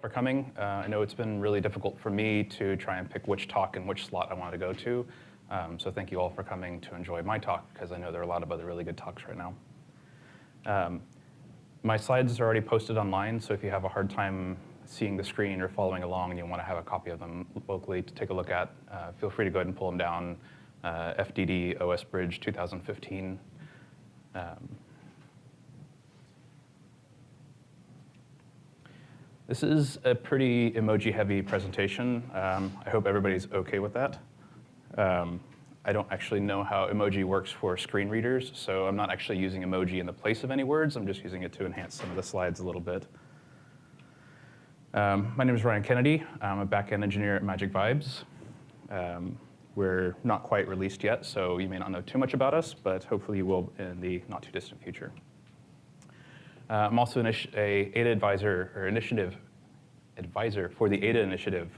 for coming. Uh, I know it's been really difficult for me to try and pick which talk and which slot I wanted to go to. Um, so thank you all for coming to enjoy my talk, because I know there are a lot of other really good talks right now. Um, my slides are already posted online, so if you have a hard time seeing the screen or following along and you want to have a copy of them locally to take a look at, uh, feel free to go ahead and pull them down. Uh, FDD OS Bridge 2015. Um, this is a pretty emoji-heavy presentation. Um, I hope everybody's OK with that. Um, I don't actually know how emoji works for screen readers, so I'm not actually using emoji in the place of any words. I'm just using it to enhance some of the slides a little bit. Um, my name is Ryan Kennedy. I'm a backend engineer at Magic Vibes. Um, we're not quite released yet, so you may not know too much about us, but hopefully you will in the not too distant future. Uh, I'm also a Ada advisor or initiative advisor for the Ada initiative.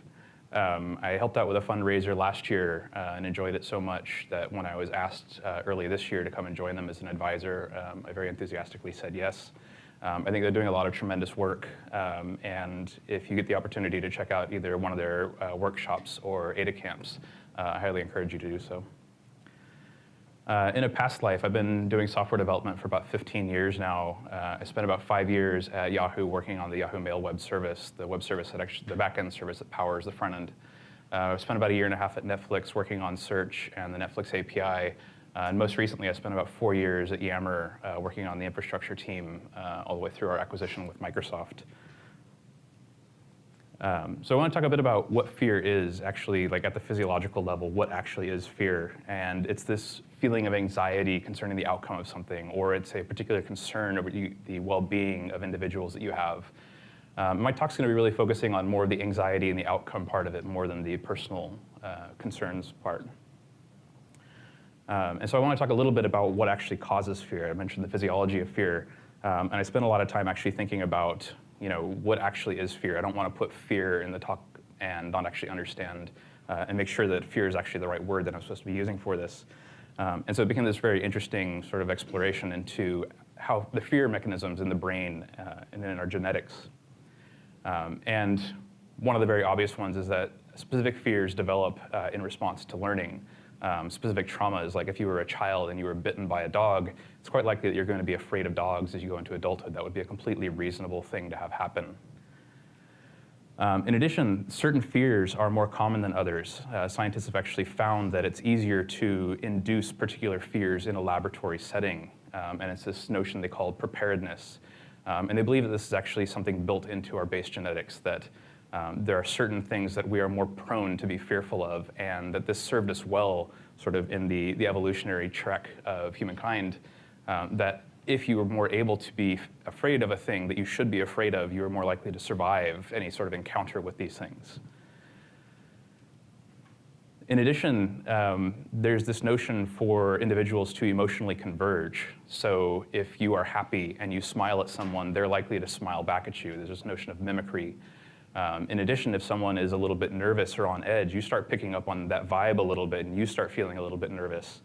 Um, I helped out with a fundraiser last year uh, and enjoyed it so much that when I was asked uh, early this year to come and join them as an advisor, um, I very enthusiastically said yes. Um, I think they're doing a lot of tremendous work, um, and if you get the opportunity to check out either one of their uh, workshops or Ada camps, uh, I highly encourage you to do so. Uh, in a past life, I've been doing software development for about 15 years now. Uh, I spent about five years at Yahoo working on the Yahoo Mail web service, the web service that actually, the backend service that powers the front end. Uh, I spent about a year and a half at Netflix working on search and the Netflix API, uh, and most recently, I spent about four years at Yammer uh, working on the infrastructure team uh, all the way through our acquisition with Microsoft. Um, so I want to talk a bit about what fear is actually, like at the physiological level, what actually is fear. And it's this feeling of anxiety concerning the outcome of something, or it's a particular concern over the, the well-being of individuals that you have. Um, my talk's going to be really focusing on more of the anxiety and the outcome part of it more than the personal uh, concerns part. Um, and so I want to talk a little bit about what actually causes fear. I mentioned the physiology of fear, um, and I spent a lot of time actually thinking about you know, what actually is fear. I don't want to put fear in the talk and not actually understand uh, and make sure that fear is actually the right word that I'm supposed to be using for this. Um, and so it became this very interesting sort of exploration into how the fear mechanisms in the brain uh, and in our genetics. Um, and one of the very obvious ones is that specific fears develop uh, in response to learning um, specific traumas, like if you were a child and you were bitten by a dog, it's quite likely that you're going to be afraid of dogs as you go into adulthood. That would be a completely reasonable thing to have happen. Um, in addition, certain fears are more common than others. Uh, scientists have actually found that it's easier to induce particular fears in a laboratory setting, um, and it's this notion they call preparedness. Um, and they believe that this is actually something built into our base genetics, that um, there are certain things that we are more prone to be fearful of, and that this served us well sort of in the, the evolutionary trek of humankind, um, that if you were more able to be afraid of a thing that you should be afraid of, you are more likely to survive any sort of encounter with these things. In addition, um, there's this notion for individuals to emotionally converge. So if you are happy and you smile at someone, they're likely to smile back at you. There's this notion of mimicry um, in addition, if someone is a little bit nervous or on edge, you start picking up on that vibe a little bit and you start feeling a little bit nervous.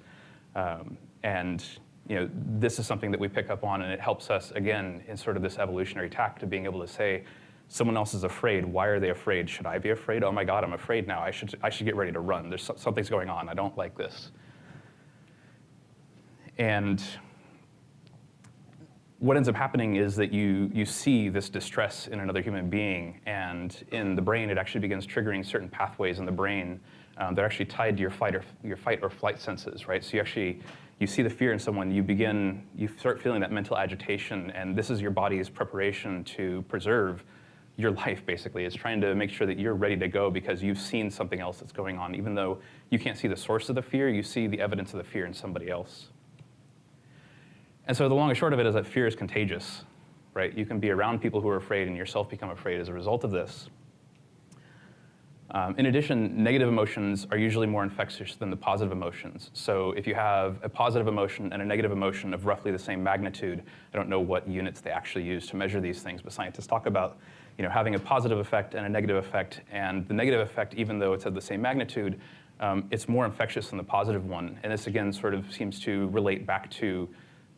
Um, and you know, this is something that we pick up on and it helps us, again, in sort of this evolutionary tact of being able to say, someone else is afraid, why are they afraid? Should I be afraid? Oh my God, I'm afraid now. I should, I should get ready to run. There's something's going on. I don't like this. And what ends up happening is that you, you see this distress in another human being, and in the brain, it actually begins triggering certain pathways in the brain um, that are actually tied to your fight or your fight or flight senses, right? So you actually you see the fear in someone, you begin you start feeling that mental agitation, and this is your body's preparation to preserve your life. Basically, it's trying to make sure that you're ready to go because you've seen something else that's going on, even though you can't see the source of the fear, you see the evidence of the fear in somebody else. And so the long and short of it is that fear is contagious, right? You can be around people who are afraid and yourself become afraid as a result of this. Um, in addition, negative emotions are usually more infectious than the positive emotions. So if you have a positive emotion and a negative emotion of roughly the same magnitude, I don't know what units they actually use to measure these things, but scientists talk about you know, having a positive effect and a negative effect. And the negative effect, even though it's of the same magnitude, um, it's more infectious than the positive one. And this again sort of seems to relate back to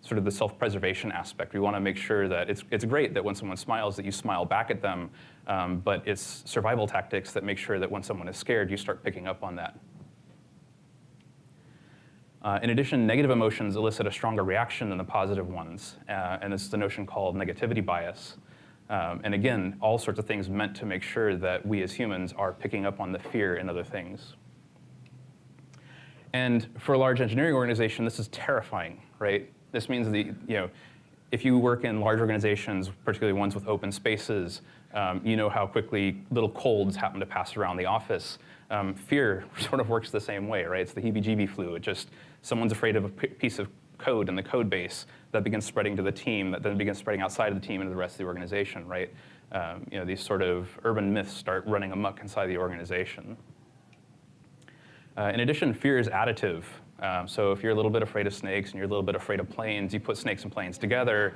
sort of the self-preservation aspect. We want to make sure that it's, it's great that when someone smiles that you smile back at them, um, but it's survival tactics that make sure that when someone is scared, you start picking up on that. Uh, in addition, negative emotions elicit a stronger reaction than the positive ones, uh, and this is the notion called negativity bias. Um, and again, all sorts of things meant to make sure that we as humans are picking up on the fear in other things. And for a large engineering organization, this is terrifying, right? This means that, you know, if you work in large organizations, particularly ones with open spaces, um, you know how quickly little colds happen to pass around the office. Um, fear sort of works the same way, right? It's the heebie-jeebie flu. It just, someone's afraid of a piece of code in the code base that begins spreading to the team, that then begins spreading outside of the team into the rest of the organization, right? Um, you know, these sort of urban myths start running amok inside the organization. Uh, in addition, fear is additive. Um, so if you're a little bit afraid of snakes and you're a little bit afraid of planes, you put snakes and planes together.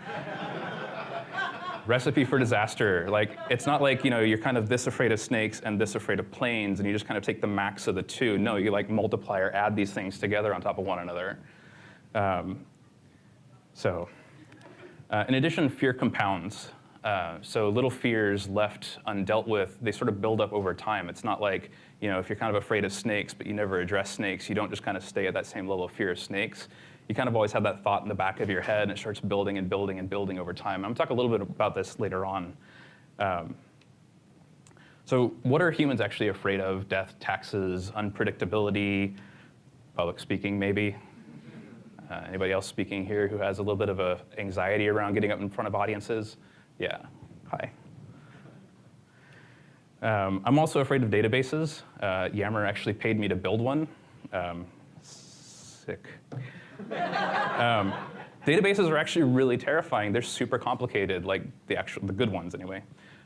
Recipe for disaster. Like, it's not like, you know, you're kind of this afraid of snakes and this afraid of planes, and you just kind of take the max of the two. No, you like multiply or add these things together on top of one another. Um, so, uh, in addition, fear compounds. Uh, so little fears left undealt with, they sort of build up over time. It's not like, you know, if you're kind of afraid of snakes, but you never address snakes, you don't just kind of stay at that same level of fear of snakes. You kind of always have that thought in the back of your head, and it starts building and building and building over time. I'm going to talk a little bit about this later on. Um, so what are humans actually afraid of? Death, taxes, unpredictability, public speaking maybe? Uh, anybody else speaking here who has a little bit of a anxiety around getting up in front of audiences? Yeah, hi. Um, I'm also afraid of databases. Uh, Yammer actually paid me to build one. Um, sick. Um, databases are actually really terrifying. They're super complicated, like the actual, the good ones anyway.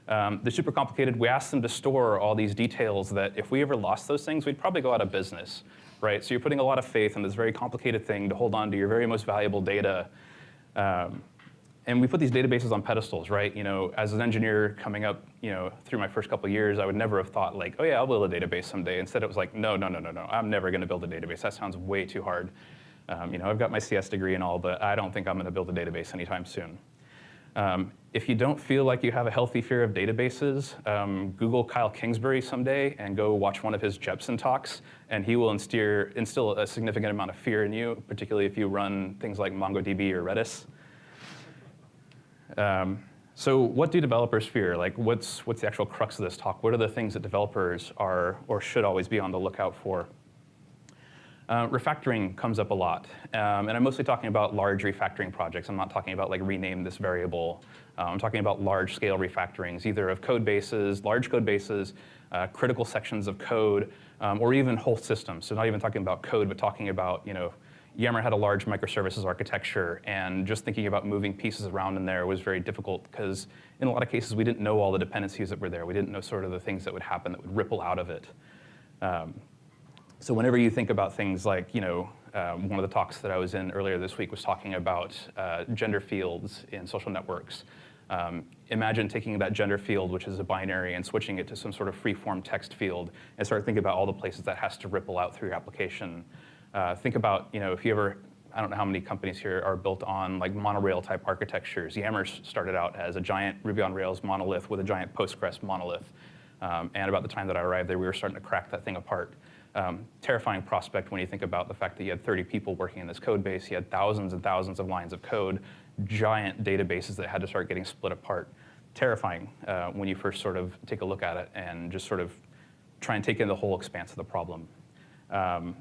Um, they're super complicated. We ask them to store all these details that if we ever lost those things, we'd probably go out of business right? So you're putting a lot of faith in this very complicated thing to hold on to your very most valuable data. Um, and we put these databases on pedestals, right? You know, as an engineer coming up, you know, through my first couple years, I would never have thought like, oh yeah, I'll build a database someday. Instead, it was like, no, no, no, no, no, I'm never going to build a database. That sounds way too hard. Um, you know, I've got my CS degree and all, but I don't think I'm going to build a database anytime soon. Um, if you don't feel like you have a healthy fear of databases, um, Google Kyle Kingsbury someday and go watch one of his Jepsen talks, and he will instill, instill a significant amount of fear in you, particularly if you run things like MongoDB or Redis. Um, so what do developers fear? Like what's, what's the actual crux of this talk? What are the things that developers are or should always be on the lookout for? Uh, refactoring comes up a lot, um, and I'm mostly talking about large refactoring projects. I'm not talking about like rename this variable. Uh, I'm talking about large scale refactorings, either of code bases, large code bases, uh, critical sections of code, um, or even whole systems. So not even talking about code, but talking about, you know, Yammer had a large microservices architecture, and just thinking about moving pieces around in there was very difficult because in a lot of cases we didn't know all the dependencies that were there. We didn't know sort of the things that would happen that would ripple out of it. Um, so whenever you think about things like, you know, um, one of the talks that I was in earlier this week was talking about uh, gender fields in social networks. Um, imagine taking that gender field, which is a binary, and switching it to some sort of free-form text field, and start thinking about all the places that has to ripple out through your application. Uh, think about, you know, if you ever, I don't know how many companies here are built on like monorail type architectures. Yammer started out as a giant Ruby on Rails monolith with a giant Postgres monolith. Um, and about the time that I arrived there, we were starting to crack that thing apart um, terrifying prospect when you think about the fact that you had 30 people working in this code base, you had thousands and thousands of lines of code, giant databases that had to start getting split apart. Terrifying uh, when you first sort of take a look at it and just sort of try and take in the whole expanse of the problem. Um,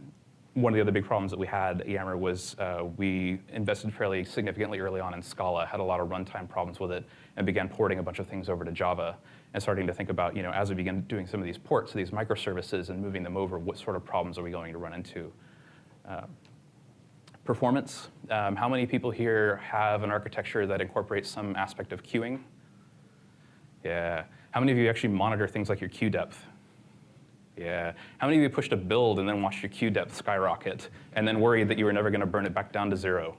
one of the other big problems that we had at Yammer was uh, we invested fairly significantly early on in Scala, had a lot of runtime problems with it, and began porting a bunch of things over to Java and starting to think about, you know, as we begin doing some of these ports, these microservices and moving them over, what sort of problems are we going to run into? Uh, performance. Um, how many people here have an architecture that incorporates some aspect of queuing? Yeah. How many of you actually monitor things like your queue depth? Yeah. How many of you pushed a build and then watched your queue depth skyrocket and then worried that you were never going to burn it back down to zero?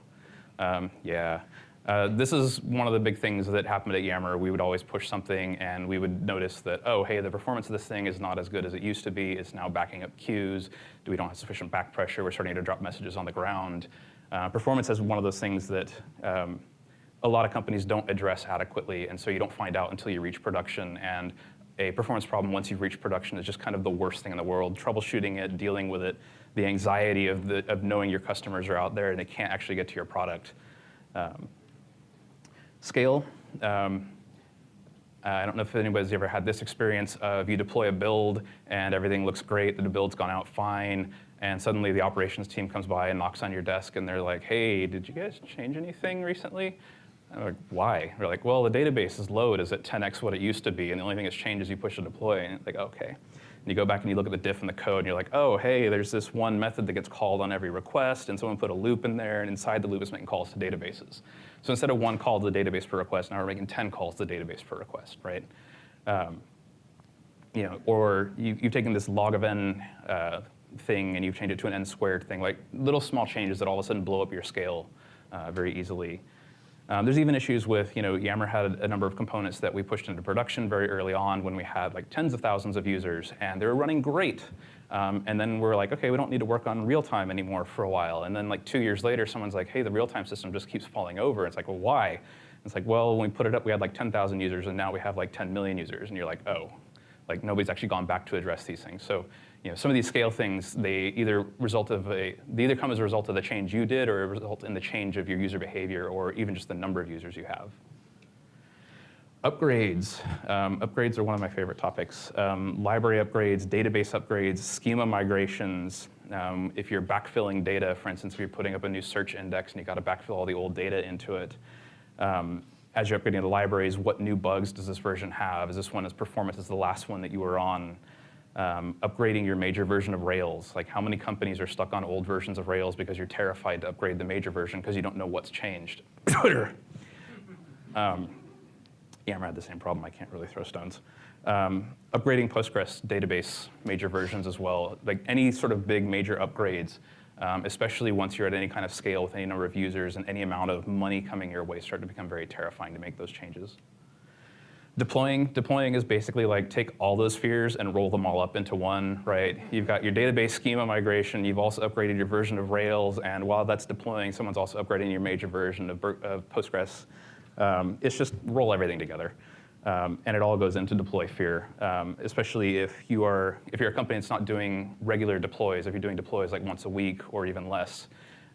Um, yeah. Uh, this is one of the big things that happened at Yammer. We would always push something and we would notice that, oh, hey, the performance of this thing is not as good as it used to be. It's now backing up queues. Do we don't have sufficient back pressure. We're starting to drop messages on the ground. Uh, performance is one of those things that um, a lot of companies don't address adequately, and so you don't find out until you reach production. And a performance problem once you've reached production is just kind of the worst thing in the world. Troubleshooting it, dealing with it, the anxiety of, the, of knowing your customers are out there and they can't actually get to your product. Um, scale. Um, I don't know if anybody's ever had this experience of you deploy a build and everything looks great, the build's gone out fine, and suddenly the operations team comes by and knocks on your desk and they're like, hey, did you guys change anything recently? Like, why? They're like, well, the database's load is at 10x what it used to be, and the only thing that's changed is you push a deploy. And it's like, okay. And you go back and you look at the diff in the code, and you're like, oh, hey, there's this one method that gets called on every request, and someone put a loop in there, and inside the loop is making calls to databases. So instead of one call to the database per request, now we're making 10 calls to the database per request, right? Um, you know, or you, have taken this log of n uh, thing and you've changed it to an n squared thing, like little small changes that all of a sudden blow up your scale uh, very easily. Um, there's even issues with, you know, Yammer had a number of components that we pushed into production very early on when we had like tens of thousands of users and they were running great. Um, and then we're like, okay, we don't need to work on real time anymore for a while. And then like two years later, someone's like, hey, the real time system just keeps falling over. It's like, well, why? It's like, well, when we put it up, we had like 10,000 users and now we have like 10 million users. And you're like, oh, like nobody's actually gone back to address these things. So you know, some of these scale things, they either result of a, they either come as a result of the change you did or a result in the change of your user behavior or even just the number of users you have. Upgrades. Um, upgrades are one of my favorite topics. Um, library upgrades, database upgrades, schema migrations. Um, if you're backfilling data, for instance, if you're putting up a new search index and you got to backfill all the old data into it, um, as you're upgrading the libraries, what new bugs does this version have? Is this one as performance as the last one that you were on? Um, upgrading your major version of Rails. Like how many companies are stuck on old versions of Rails because you're terrified to upgrade the major version because you don't know what's changed. Twitter. um, Yammer had the same problem. I can't really throw stones. Um, upgrading Postgres database major versions as well. Like any sort of big major upgrades, um, especially once you're at any kind of scale with any number of users and any amount of money coming your way, start to become very terrifying to make those changes. Deploying, deploying is basically like take all those spheres and roll them all up into one, right? You've got your database schema migration, you've also upgraded your version of Rails, and while that's deploying, someone's also upgrading your major version of, of Postgres. Um, it's just roll everything together. Um, and it all goes into deploy fear, um, especially if you are if you're a company that's not doing regular deploys, if you're doing deploys like once a week or even less,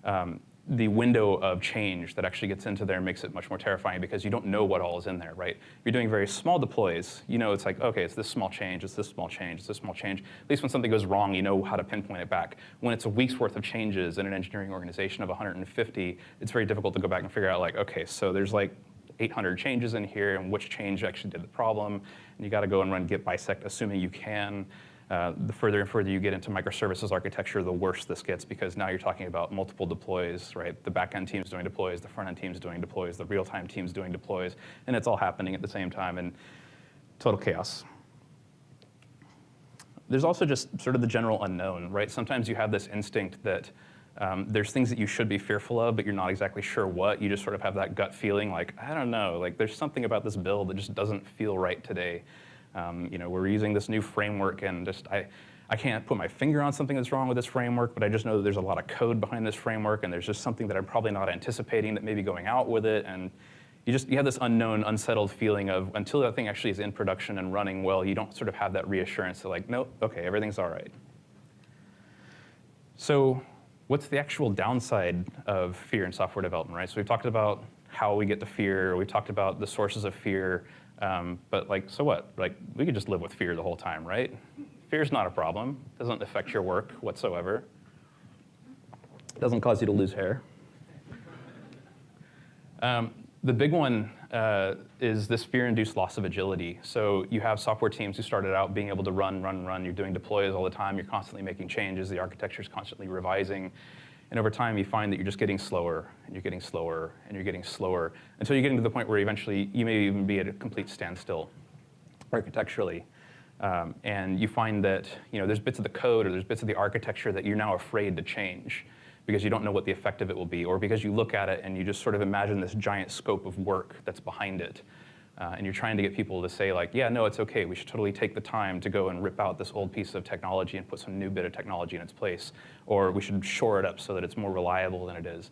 um, the window of change that actually gets into there makes it much more terrifying because you don't know what all is in there, right? If you're doing very small deploys, you know it's like, okay, it's this small change, it's this small change, it's this small change. At least when something goes wrong, you know how to pinpoint it back. When it's a week's worth of changes in an engineering organization of 150, it's very difficult to go back and figure out like, okay, so there's like 800 changes in here and which change actually did the problem. And you gotta go and run git bisect, assuming you can. Uh, the further and further you get into microservices architecture, the worse this gets because now you're talking about multiple deploys, right? The backend team's doing deploys, the front end team's doing deploys, the real-time team's doing deploys, and it's all happening at the same time and total chaos. There's also just sort of the general unknown, right? Sometimes you have this instinct that um, there's things that you should be fearful of, but you're not exactly sure what. You just sort of have that gut feeling like, I don't know, like there's something about this build that just doesn't feel right today. Um, you know, we're using this new framework and just, I, I can't put my finger on something that's wrong with this framework, but I just know that there's a lot of code behind this framework and there's just something that I'm probably not anticipating that may be going out with it. And you just, you have this unknown, unsettled feeling of until that thing actually is in production and running well, you don't sort of have that reassurance that like, nope, okay, everything's all right. So what's the actual downside of fear in software development, right? So we've talked about how we get to fear, we've talked about the sources of fear, um, but like, so what? Like, we could just live with fear the whole time, right? Fear's not a problem. Doesn't affect your work whatsoever. Doesn't cause you to lose hair. Um, the big one uh, is this fear-induced loss of agility. So you have software teams who started out being able to run, run, run. You're doing deploys all the time. You're constantly making changes. The architecture is constantly revising. And over time, you find that you're just getting slower, and you're getting slower, and you're getting slower, until you're getting to the point where eventually you may even be at a complete standstill architecturally. Um, and you find that you know, there's bits of the code or there's bits of the architecture that you're now afraid to change because you don't know what the effect of it will be, or because you look at it and you just sort of imagine this giant scope of work that's behind it. Uh, and you're trying to get people to say like, yeah, no, it's okay. We should totally take the time to go and rip out this old piece of technology and put some new bit of technology in its place, or we should shore it up so that it's more reliable than it is.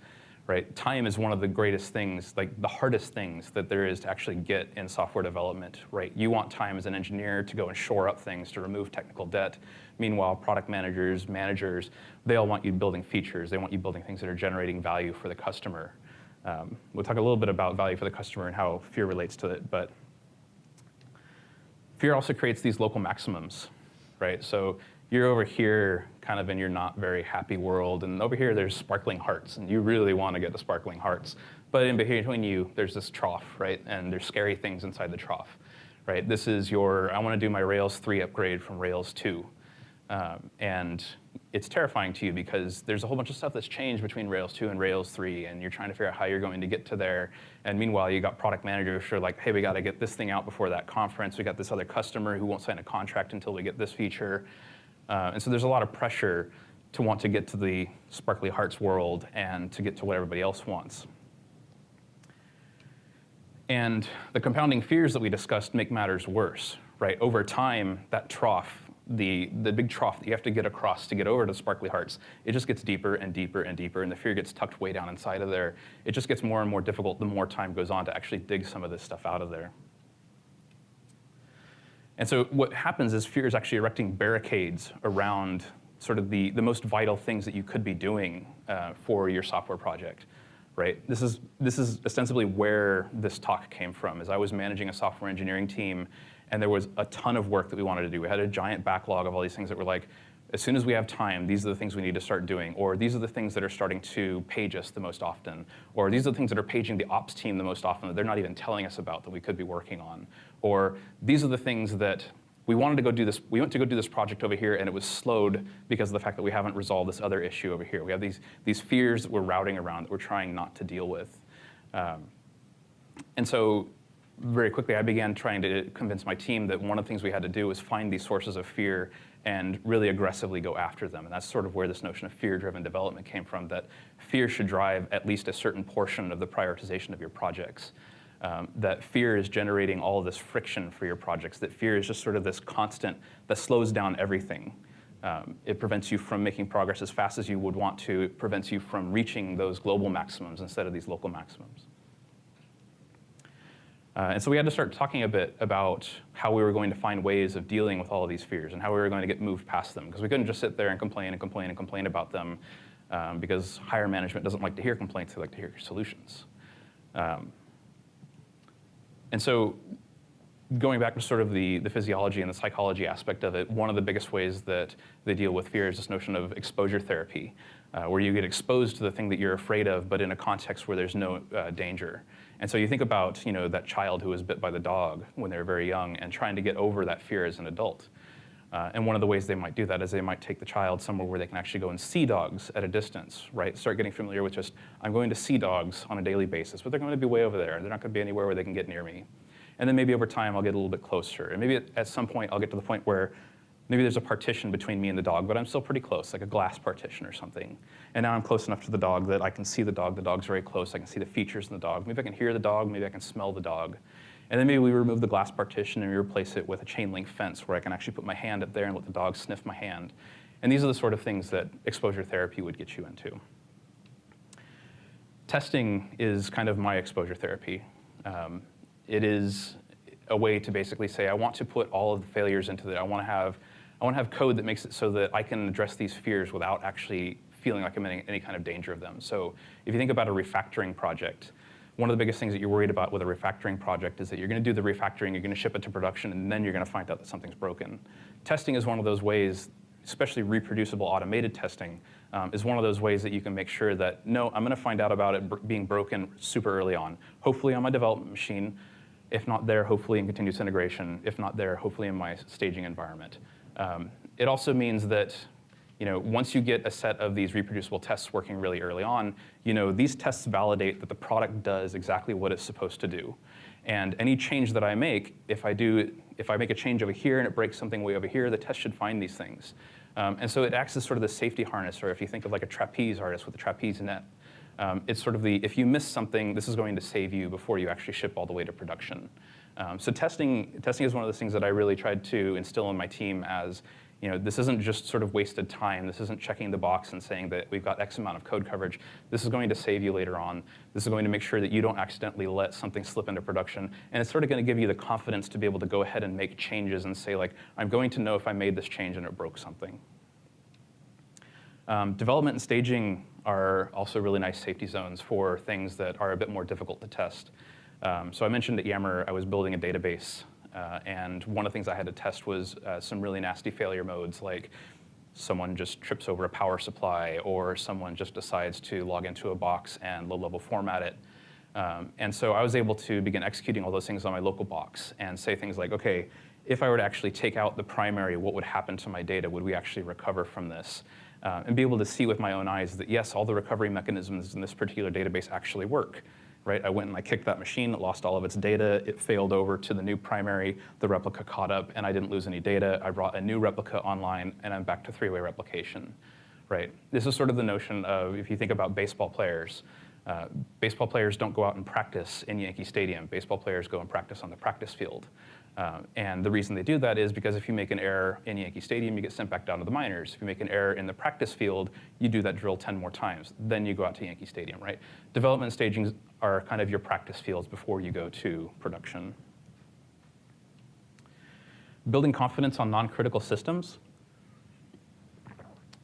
Right? Time is one of the greatest things, like the hardest things that there is to actually get in software development. Right? You want time as an engineer to go and shore up things to remove technical debt. Meanwhile, product managers, managers, they all want you building features. They want you building things that are generating value for the customer. Um, we'll talk a little bit about value for the customer and how fear relates to it, but fear also creates these local maximums, right? So you're over here kind of in your not very happy world, and over here there's sparkling hearts, and you really want to get the sparkling hearts. But in between you, there's this trough, right? And there's scary things inside the trough, right? This is your, I want to do my Rails 3 upgrade from Rails 2. Um, and it's terrifying to you because there's a whole bunch of stuff that's changed between Rails 2 and Rails 3, and you're trying to figure out how you're going to get to there. And meanwhile, you got product managers who are like, hey, we got to get this thing out before that conference. We got this other customer who won't sign a contract until we get this feature. Uh, and so there's a lot of pressure to want to get to the sparkly hearts world and to get to what everybody else wants. And the compounding fears that we discussed make matters worse, right? Over time, that trough the, the big trough that you have to get across to get over to Sparkly Hearts, it just gets deeper and deeper and deeper, and the fear gets tucked way down inside of there. It just gets more and more difficult the more time goes on to actually dig some of this stuff out of there. And so what happens is fear is actually erecting barricades around sort of the, the most vital things that you could be doing uh, for your software project. Right? This is, this is ostensibly where this talk came from, as I was managing a software engineering team and there was a ton of work that we wanted to do. We had a giant backlog of all these things that were like, as soon as we have time, these are the things we need to start doing, or these are the things that are starting to page us the most often, or these are the things that are paging the ops team the most often that they're not even telling us about that we could be working on, or these are the things that we wanted to go do this, we went to go do this project over here and it was slowed because of the fact that we haven't resolved this other issue over here. We have these, these fears that we're routing around that we're trying not to deal with. Um, and so very quickly, I began trying to convince my team that one of the things we had to do was find these sources of fear and really aggressively go after them. And that's sort of where this notion of fear-driven development came from, that fear should drive at least a certain portion of the prioritization of your projects. Um, that fear is generating all this friction for your projects, that fear is just sort of this constant that slows down everything. Um, it prevents you from making progress as fast as you would want to. It prevents you from reaching those global maximums instead of these local maximums. Uh, and so we had to start talking a bit about how we were going to find ways of dealing with all of these fears and how we were going to get moved past them. Because we couldn't just sit there and complain and complain and complain about them um, because higher management doesn't like to hear complaints, they like to hear solutions. Um, and so going back to sort of the, the physiology and the psychology aspect of it, one of the biggest ways that they deal with fear is this notion of exposure therapy, uh, where you get exposed to the thing that you're afraid of, but in a context where there's no uh, danger. And so you think about you know, that child who was bit by the dog when they were very young and trying to get over that fear as an adult. Uh, and one of the ways they might do that is they might take the child somewhere where they can actually go and see dogs at a distance, right? Start getting familiar with just, I'm going to see dogs on a daily basis, but they're going to be way over there. They're not going to be anywhere where they can get near me. And then maybe over time, I'll get a little bit closer. And maybe at, at some point, I'll get to the point where maybe there's a partition between me and the dog, but I'm still pretty close, like a glass partition or something. And now I'm close enough to the dog that I can see the dog. The dog's very close. I can see the features in the dog. Maybe I can hear the dog. Maybe I can smell the dog. And then maybe we remove the glass partition and we replace it with a chain link fence where I can actually put my hand up there and let the dog sniff my hand. And these are the sort of things that exposure therapy would get you into. Testing is kind of my exposure therapy. Um, it is a way to basically say, I want to put all of the failures into it. I want to have I want to have code that makes it so that I can address these fears without actually feeling like I'm in any kind of danger of them. So if you think about a refactoring project, one of the biggest things that you're worried about with a refactoring project is that you're going to do the refactoring, you're going to ship it to production, and then you're going to find out that something's broken. Testing is one of those ways, especially reproducible automated testing, um, is one of those ways that you can make sure that, no, I'm going to find out about it being broken super early on. Hopefully on my development machine, if not there, hopefully in continuous integration, if not there, hopefully in my staging environment. Um, it also means that you know, once you get a set of these reproducible tests working really early on, you know, these tests validate that the product does exactly what it's supposed to do. And any change that I make, if I do, if I make a change over here and it breaks something way over here, the test should find these things. Um, and so it acts as sort of the safety harness, or if you think of like a trapeze artist with a trapeze net, Um, it's sort of the, if you miss something, this is going to save you before you actually ship all the way to production. Um, so testing, testing is one of those things that I really tried to instill in my team as, you know, this isn't just sort of wasted time. This isn't checking the box and saying that we've got X amount of code coverage. This is going to save you later on. This is going to make sure that you don't accidentally let something slip into production. And it's sort of going to give you the confidence to be able to go ahead and make changes and say, like, I'm going to know if I made this change and it broke something. Um, development and staging are also really nice safety zones for things that are a bit more difficult to test. Um, so I mentioned at Yammer I was building a database uh, and one of the things I had to test was uh, some really nasty failure modes, like someone just trips over a power supply, or someone just decides to log into a box and low-level format it. Um, and so I was able to begin executing all those things on my local box and say things like, okay, if I were to actually take out the primary, what would happen to my data? Would we actually recover from this? Uh, and be able to see with my own eyes that yes, all the recovery mechanisms in this particular database actually work right? I went and I kicked that machine, it lost all of its data, it failed over to the new primary, the replica caught up, and I didn't lose any data. I brought a new replica online, and I'm back to three-way replication, right? This is sort of the notion of, if you think about baseball players, uh, baseball players don't go out and practice in Yankee Stadium. Baseball players go and practice on the practice field. Uh, and the reason they do that is because if you make an error in Yankee Stadium, you get sent back down to the minors. If you make an error in the practice field, you do that drill 10 more times. Then you go out to Yankee Stadium, right? Development stagings are kind of your practice fields before you go to production. Building confidence on non-critical systems.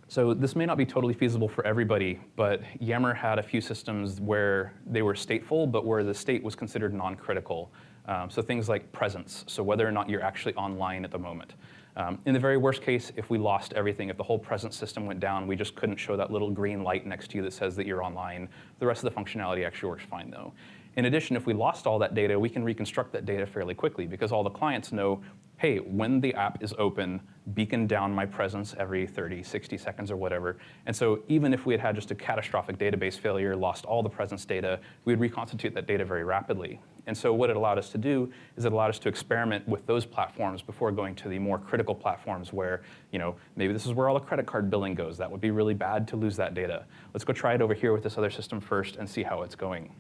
So this may not be totally feasible for everybody, but Yammer had a few systems where they were stateful, but where the state was considered non-critical. Um, so things like presence, so whether or not you're actually online at the moment. Um, in the very worst case, if we lost everything, if the whole presence system went down, we just couldn't show that little green light next to you that says that you're online. The rest of the functionality actually works fine though. In addition, if we lost all that data, we can reconstruct that data fairly quickly because all the clients know, hey, when the app is open, beacon down my presence every 30, 60 seconds or whatever. And so even if we had had just a catastrophic database failure, lost all the presence data, we'd reconstitute that data very rapidly. And so what it allowed us to do is it allowed us to experiment with those platforms before going to the more critical platforms where, you know, maybe this is where all the credit card billing goes. That would be really bad to lose that data. Let's go try it over here with this other system first and see how it's going.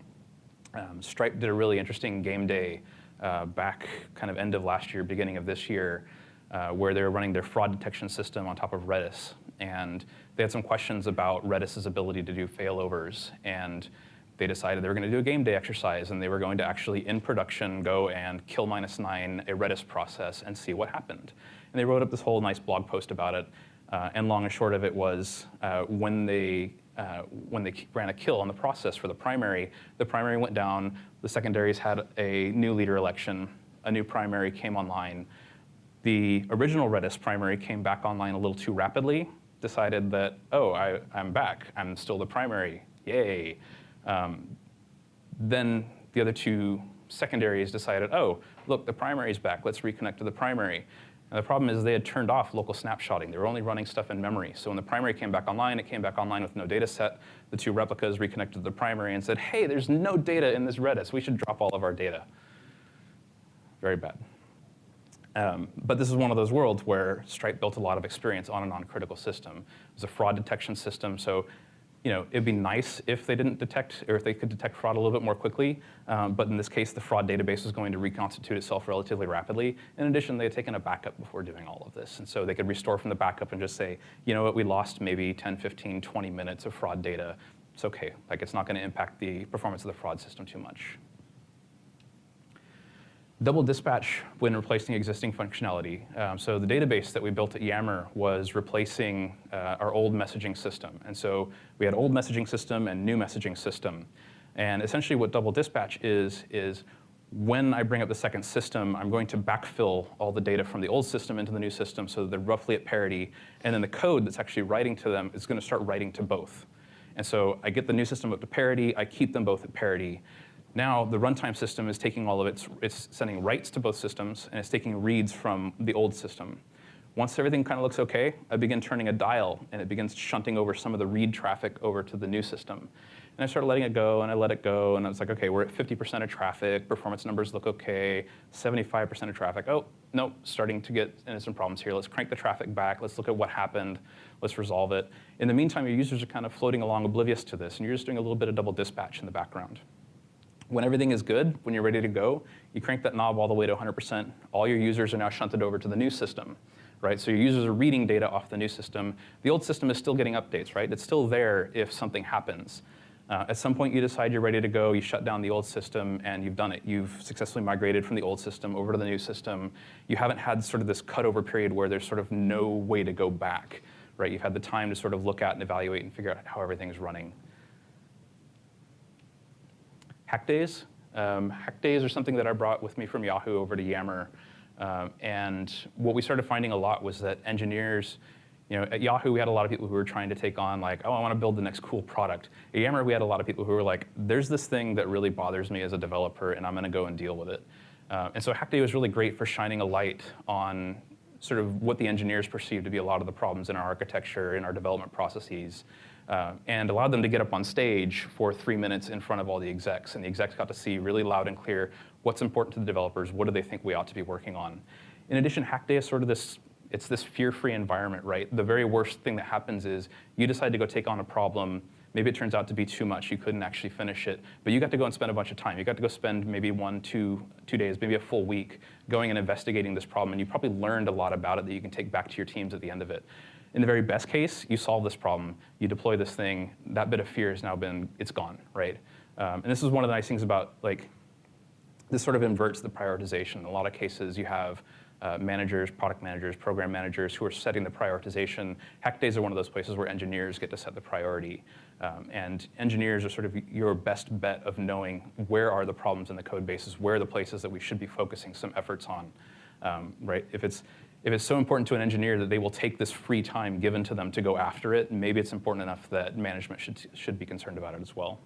Um, Stripe did a really interesting game day uh, back kind of end of last year, beginning of this year, uh, where they were running their fraud detection system on top of Redis. And they had some questions about Redis's ability to do failovers. And they decided they were going to do a game day exercise and they were going to actually in production go and kill minus nine a Redis process and see what happened. And they wrote up this whole nice blog post about it. Uh, and long and short of it was uh, when they uh, when they ran a kill on the process for the primary, the primary went down, the secondaries had a new leader election, a new primary came online. The original Redis primary came back online a little too rapidly, decided that, oh, I, I'm back, I'm still the primary, yay. Um, then the other two secondaries decided, oh, look, the primary's back. Let's reconnect to the primary. And the problem is they had turned off local snapshotting. They were only running stuff in memory. So when the primary came back online, it came back online with no data set. The two replicas reconnected to the primary and said, hey, there's no data in this Redis. We should drop all of our data. Very bad. Um, but this is one of those worlds where Stripe built a lot of experience on a non-critical system. It was a fraud detection system, so you know, it'd be nice if they didn't detect, or if they could detect fraud a little bit more quickly. Um, but in this case, the fraud database was going to reconstitute itself relatively rapidly. In addition, they had taken a backup before doing all of this. And so they could restore from the backup and just say, you know what, we lost maybe 10, 15, 20 minutes of fraud data. It's okay. Like, it's not going to impact the performance of the fraud system too much. Double dispatch when replacing existing functionality. Um, so the database that we built at Yammer was replacing uh, our old messaging system. And so we had old messaging system and new messaging system. And essentially what double dispatch is, is when I bring up the second system, I'm going to backfill all the data from the old system into the new system so that they're roughly at parity. And then the code that's actually writing to them is going to start writing to both. And so I get the new system up to parity, I keep them both at parity. Now the runtime system is taking all of its, it's sending writes to both systems and it's taking reads from the old system. Once everything kind of looks okay, I begin turning a dial and it begins shunting over some of the read traffic over to the new system. And I started letting it go and I let it go and I was like, okay, we're at 50% of traffic, performance numbers look okay, 75% of traffic, oh, no, starting to get into some problems here. Let's crank the traffic back, let's look at what happened. let's resolve it. In the meantime, your users are kind of floating along oblivious to this, and you're just doing a little bit of double dispatch in the background. When everything is good, when you're ready to go, you crank that knob all the way to 100%. All your users are now shunted over to the new system, right? So your users are reading data off the new system. The old system is still getting updates, right? It's still there if something happens. Uh, at some point, you decide you're ready to go, you shut down the old system, and you've done it. You've successfully migrated from the old system over to the new system. You haven't had sort of this cutover period where there's sort of no way to go back, right? You've had the time to sort of look at and evaluate and figure out how everything's running. Hack days. Um, hack days are something that I brought with me from Yahoo over to Yammer. Um, and what we started finding a lot was that engineers you know, at Yahoo, we had a lot of people who were trying to take on like, oh, I want to build the next cool product. At Yammer, we had a lot of people who were like, there's this thing that really bothers me as a developer, and I'm going to go and deal with it. Uh, and so Hack Day was really great for shining a light on sort of what the engineers perceived to be a lot of the problems in our architecture, in our development processes, uh, and allowed them to get up on stage for three minutes in front of all the execs. And the execs got to see really loud and clear what's important to the developers, what do they think we ought to be working on. In addition, Hack Day is sort of this it's this fear-free environment, right? The very worst thing that happens is you decide to go take on a problem, maybe it turns out to be too much, you couldn't actually finish it, but you got to go and spend a bunch of time. You got to go spend maybe one, two, two days, maybe a full week going and investigating this problem, and you probably learned a lot about it that you can take back to your teams at the end of it. In the very best case, you solve this problem, you deploy this thing, that bit of fear has now been, it's gone, right? Um, and this is one of the nice things about like, this sort of inverts the prioritization. In a lot of cases, you have uh, managers, product managers, program managers who are setting the prioritization. Hack days are one of those places where engineers get to set the priority. Um, and engineers are sort of your best bet of knowing where are the problems in the code bases, where are the places that we should be focusing some efforts on, um, right? If it's, if it's so important to an engineer that they will take this free time given to them to go after it, maybe it's important enough that management should, should be concerned about it as well.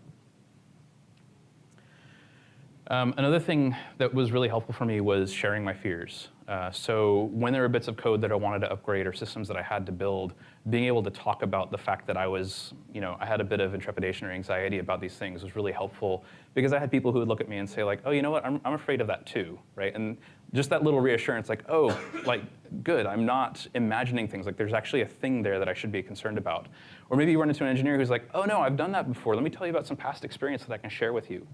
Um, another thing that was really helpful for me was sharing my fears. Uh, so when there were bits of code that I wanted to upgrade or systems that I had to build, being able to talk about the fact that I was, you know, I had a bit of intrepidation or anxiety about these things was really helpful because I had people who would look at me and say like, oh, you know what, I'm, I'm afraid of that too, right? And just that little reassurance like, oh, like, good, I'm not imagining things, like there's actually a thing there that I should be concerned about. Or maybe you run into an engineer who's like, oh no, I've done that before, let me tell you about some past experience that I can share with you.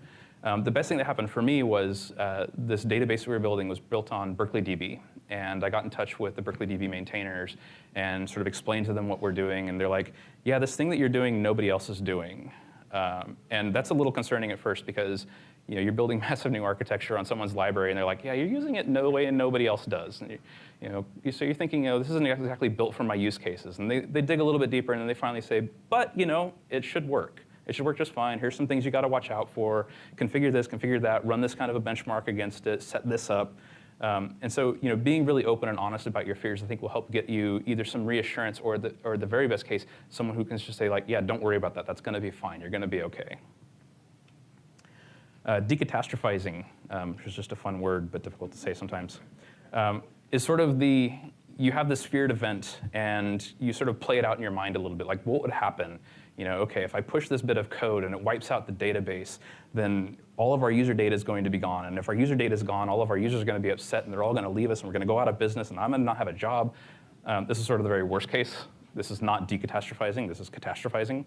Um, the best thing that happened for me was uh, this database we were building was built on Berkeley DB. And I got in touch with the Berkeley DB maintainers and sort of explained to them what we're doing. And they're like, yeah, this thing that you're doing, nobody else is doing. Um, and that's a little concerning at first because you know, you're building massive new architecture on someone's library, and they're like, yeah, you're using it no way and nobody else does. And you, you know, so you're thinking, you know, this isn't exactly built for my use cases. And they, they dig a little bit deeper, and then they finally say, but, you know, it should work. It should work just fine. Here's some things you got to watch out for. Configure this, configure that, run this kind of a benchmark against it, set this up. Um, and so, you know, being really open and honest about your fears, I think, will help get you either some reassurance or, the, or the very best case, someone who can just say, like, yeah, don't worry about that. That's going to be fine. You're going to be OK. Uh, decatastrophizing, um, which is just a fun word, but difficult to say sometimes, um, is sort of the, you have this feared event, and you sort of play it out in your mind a little bit. Like, what would happen you know, okay, if I push this bit of code and it wipes out the database, then all of our user data is going to be gone. And if our user data is gone, all of our users are going to be upset and they're all going to leave us and we're going to go out of business and I'm going to not have a job. Um, this is sort of the very worst case. This is not decatastrophizing, this is catastrophizing.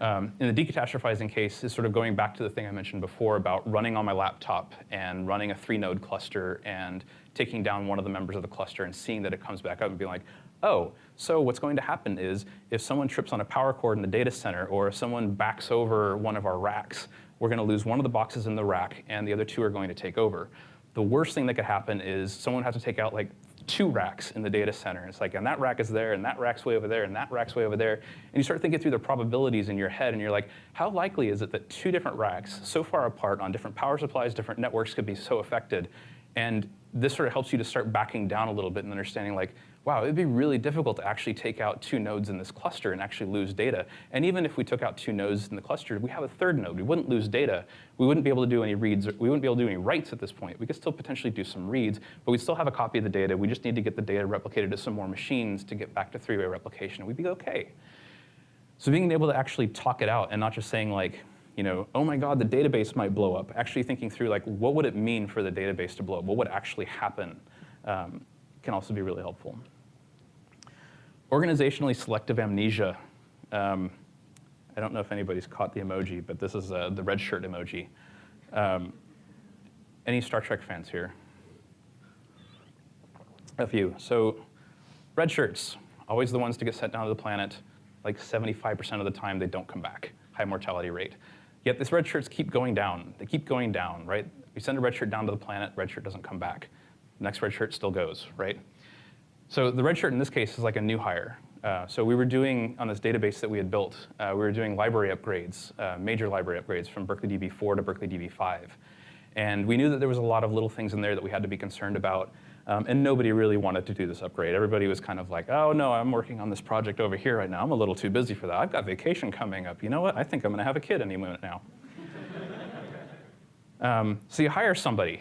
Um, in the decatastrophizing case is sort of going back to the thing I mentioned before about running on my laptop and running a three node cluster and taking down one of the members of the cluster and seeing that it comes back up and being like, oh, so what's going to happen is if someone trips on a power cord in the data center or if someone backs over one of our racks, we're going to lose one of the boxes in the rack and the other two are going to take over. The worst thing that could happen is someone has to take out like two racks in the data center. It's like, and that rack is there, and that rack's way over there, and that rack's way over there. And you start thinking through the probabilities in your head, and you're like, how likely is it that two different racks, so far apart on different power supplies, different networks, could be so affected? And this sort of helps you to start backing down a little bit and understanding like, wow, it'd be really difficult to actually take out two nodes in this cluster and actually lose data. And even if we took out two nodes in the cluster, we have a third node. We wouldn't lose data. We wouldn't be able to do any reads. We wouldn't be able to do any writes at this point. We could still potentially do some reads, but we'd still have a copy of the data. We just need to get the data replicated to some more machines to get back to three-way replication. We'd be OK. So being able to actually talk it out and not just saying like, you know, oh my God, the database might blow up. Actually thinking through like, what would it mean for the database to blow up? What would actually happen um, can also be really helpful. Organizationally selective amnesia. Um, I don't know if anybody's caught the emoji, but this is uh, the red shirt emoji. Um, any Star Trek fans here? A few. So red shirts, always the ones to get sent down to the planet. Like 75% of the time, they don't come back. High mortality rate. Yet these red shirts keep going down. They keep going down, right? We send a red shirt down to the planet, red shirt doesn't come back. Next red shirt still goes, right? So the red shirt in this case is like a new hire. Uh, so we were doing, on this database that we had built, uh, we were doing library upgrades, uh, major library upgrades from Berkeley DB4 to Berkeley DB5. And we knew that there was a lot of little things in there that we had to be concerned about. Um, and nobody really wanted to do this upgrade. Everybody was kind of like, oh no, I'm working on this project over here right now. I'm a little too busy for that. I've got vacation coming up. You know what? I think I'm gonna have a kid any minute now. um, so you hire somebody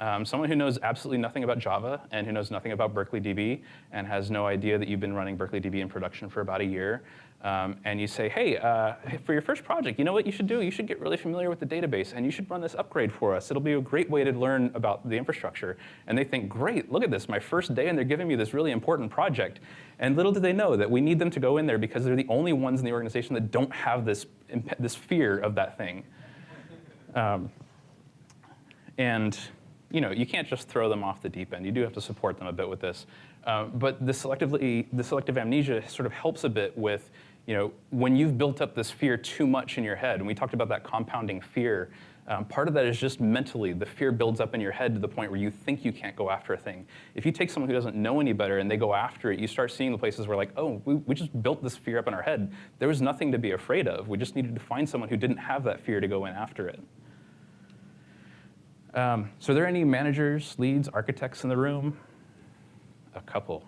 um, someone who knows absolutely nothing about Java and who knows nothing about Berkeley DB and has no idea that you've been running Berkeley DB in production for about a year, um, and you say, hey, uh, for your first project, you know what you should do? You should get really familiar with the database, and you should run this upgrade for us. It'll be a great way to learn about the infrastructure. And they think, great, look at this, my first day, and they're giving me this really important project. And little do they know that we need them to go in there because they're the only ones in the organization that don't have this, this fear of that thing. Um, and you know, you can't just throw them off the deep end. You do have to support them a bit with this. Uh, but the, selectively, the selective amnesia sort of helps a bit with, you know, when you've built up this fear too much in your head, and we talked about that compounding fear, um, part of that is just mentally, the fear builds up in your head to the point where you think you can't go after a thing. If you take someone who doesn't know any better and they go after it, you start seeing the places where like, oh, we, we just built this fear up in our head. There was nothing to be afraid of. We just needed to find someone who didn't have that fear to go in after it. Um, so are there any managers, leads, architects in the room? A couple.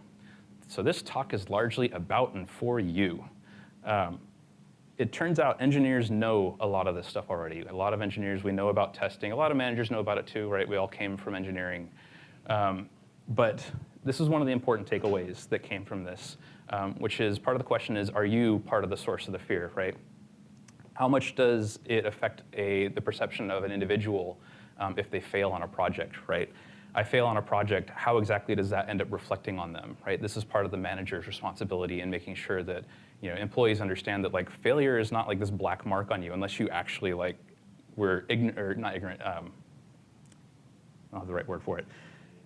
So this talk is largely about and for you. Um, it turns out engineers know a lot of this stuff already. A lot of engineers, we know about testing. A lot of managers know about it too, right? We all came from engineering. Um, but this is one of the important takeaways that came from this, um, which is part of the question is, are you part of the source of the fear, right? How much does it affect a, the perception of an individual um, if they fail on a project, right? I fail on a project, how exactly does that end up reflecting on them, right? This is part of the manager's responsibility in making sure that you know, employees understand that like failure is not like this black mark on you unless you actually like were ignorant, or not ignorant, um, I don't have the right word for it.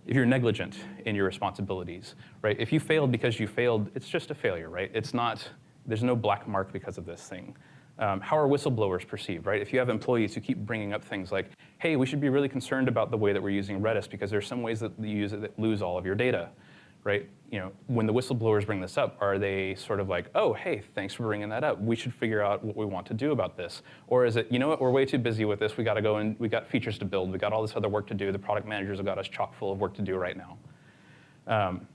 If you're negligent in your responsibilities, right? If you failed because you failed, it's just a failure, right? It's not, there's no black mark because of this thing. Um, how are whistleblowers perceived, right? If you have employees who keep bringing up things like, hey, we should be really concerned about the way that we're using Redis because there's some ways that you use it that lose all of your data, right? You know, when the whistleblowers bring this up, are they sort of like, oh, hey, thanks for bringing that up. We should figure out what we want to do about this. Or is it, you know what, we're way too busy with this. We got to go and we got features to build. We got all this other work to do. The product managers have got us chock full of work to do right now. Um,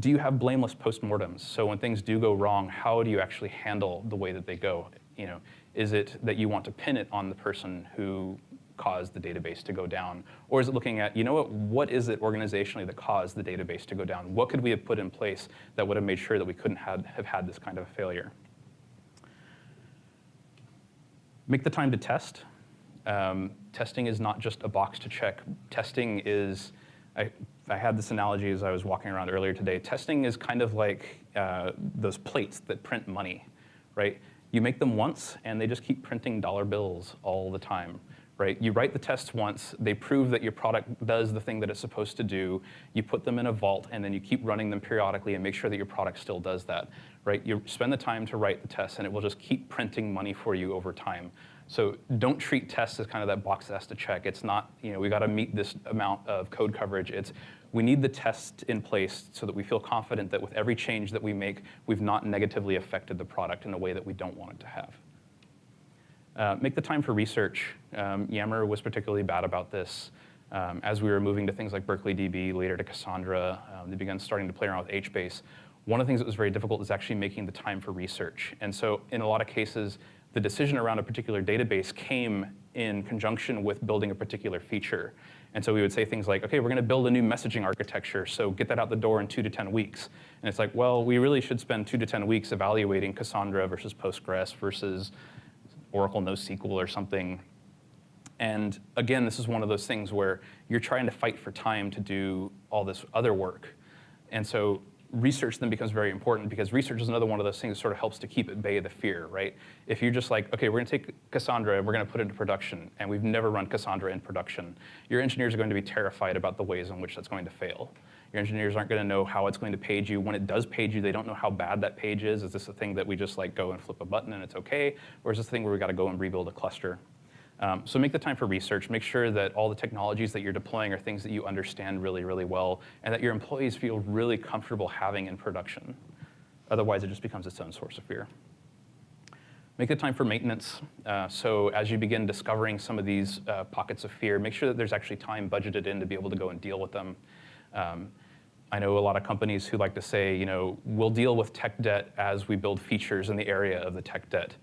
do you have blameless postmortems? So when things do go wrong, how do you actually handle the way that they go? You know, is it that you want to pin it on the person who caused the database to go down? Or is it looking at, you know what, what is it organizationally that caused the database to go down? What could we have put in place that would have made sure that we couldn't have, have had this kind of a failure? Make the time to test. Um, testing is not just a box to check. Testing is, I, I, had this analogy as I was walking around earlier today. Testing is kind of like uh, those plates that print money, right? You make them once, and they just keep printing dollar bills all the time. Right? You write the tests once, they prove that your product does the thing that it's supposed to do, you put them in a vault, and then you keep running them periodically and make sure that your product still does that. Right? You spend the time to write the tests, and it will just keep printing money for you over time. So don't treat tests as kind of that box that has to check. It's not, you know, we got to meet this amount of code coverage. It's we need the test in place so that we feel confident that with every change that we make, we've not negatively affected the product in a way that we don't want it to have. Uh, make the time for research. Um, Yammer was particularly bad about this. Um, as we were moving to things like Berkeley DB, later to Cassandra, um, they began starting to play around with HBase. One of the things that was very difficult is actually making the time for research. And so in a lot of cases, the decision around a particular database came in conjunction with building a particular feature. And so we would say things like, okay, we're going to build a new messaging architecture, so get that out the door in two to 10 weeks. And it's like, well, we really should spend two to 10 weeks evaluating Cassandra versus Postgres versus Oracle NoSQL or something. And again, this is one of those things where you're trying to fight for time to do all this other work. And so research then becomes very important because research is another one of those things that sort of helps to keep at bay the fear, right? If you're just like, okay, we're gonna take Cassandra and we're gonna put it into production, and we've never run Cassandra in production, your engineers are going to be terrified about the ways in which that's going to fail. Your engineers aren't gonna know how it's going to page you. When it does page you, they don't know how bad that page is. Is this a thing that we just like go and flip a button and it's okay? Or is this a thing where we gotta go and rebuild a cluster? Um, so make the time for research. Make sure that all the technologies that you're deploying are things that you understand really, really well, and that your employees feel really comfortable having in production. Otherwise, it just becomes its own source of fear. Make the time for maintenance. Uh, so as you begin discovering some of these uh, pockets of fear, make sure that there's actually time budgeted in to be able to go and deal with them. Um, I know a lot of companies who like to say, you know, we'll deal with tech debt as we build features in the area of the tech debt.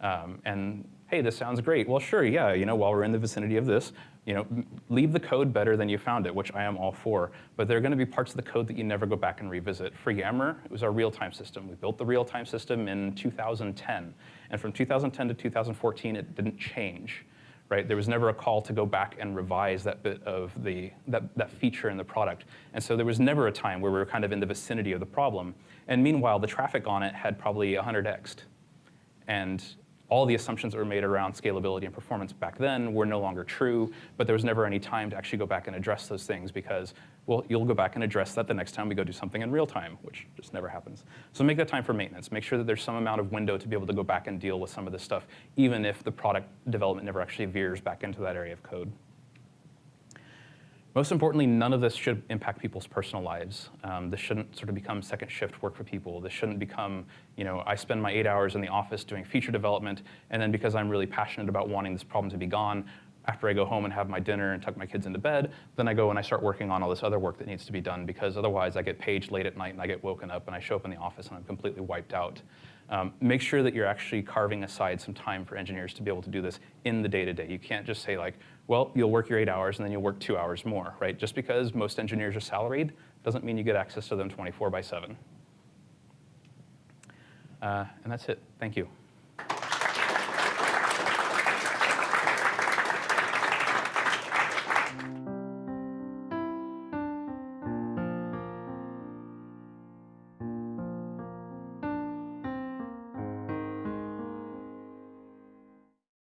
Um, and hey, this sounds great. Well, sure, yeah, you know, while we're in the vicinity of this, you know, leave the code better than you found it, which I am all for. But there are going to be parts of the code that you never go back and revisit. For Yammer, it was our real-time system. We built the real-time system in 2010. And from 2010 to 2014, it didn't change. Right? There was never a call to go back and revise that bit of the, that, that feature in the product. And so there was never a time where we were kind of in the vicinity of the problem. And meanwhile, the traffic on it had probably 100xed. And all the assumptions that were made around scalability and performance back then were no longer true, but there was never any time to actually go back and address those things because, well, you'll go back and address that the next time we go do something in real time, which just never happens. So make that time for maintenance. Make sure that there's some amount of window to be able to go back and deal with some of this stuff, even if the product development never actually veers back into that area of code. Most importantly, none of this should impact people's personal lives. Um, this shouldn't sort of become second shift work for people. This shouldn't become, you know, I spend my eight hours in the office doing feature development, and then because I'm really passionate about wanting this problem to be gone, after I go home and have my dinner and tuck my kids into bed, then I go and I start working on all this other work that needs to be done because otherwise I get paged late at night and I get woken up and I show up in the office and I'm completely wiped out. Um, make sure that you're actually carving aside some time for engineers to be able to do this in the day-to-day. -day. You can't just say like, well, you'll work your eight hours and then you'll work two hours more, right? Just because most engineers are salaried doesn't mean you get access to them 24 by seven. Uh, and that's it. Thank you.